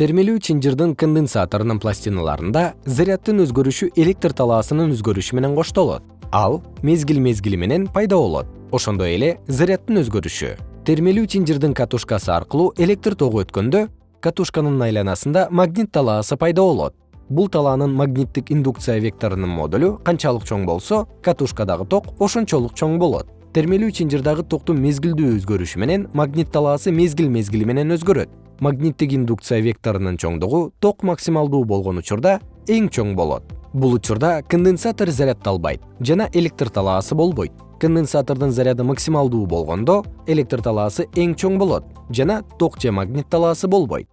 термелүү чынжырдын конденсаторунун пластиналарында заряддын өзгөрүшү электр талаасынын өзгөрүшү менен коштолот. Ал мезгил мезгили менен пайда болот. Ошондой эле заряддын өзгөрүшү. Термелүү чынжырдын катушкасы аркылуу электр тогу өткөндө катушканын айланасында магнит талаасы пайда болот. Бул талаанын магниттик индукция векторунун модулу канчалык чоң болсо катушкадагы ток ошончолук чоң болот. Термелүү чынжырдагы токтун мезгилдүү өзгөрүшү менен магнит талаасы мезгил мезгили менен өзгөрөт магниттик индукция векторунун чоңдугу ток максималдуу болгон учурда эң чоң болот. Бул учурда конденсатор заряддалбайт жана электр талаасы болбойт. Конденсатордун заряды максималдуу болгондо электр талаасы эң чоң болот жана ток же магнит талаасы болбойт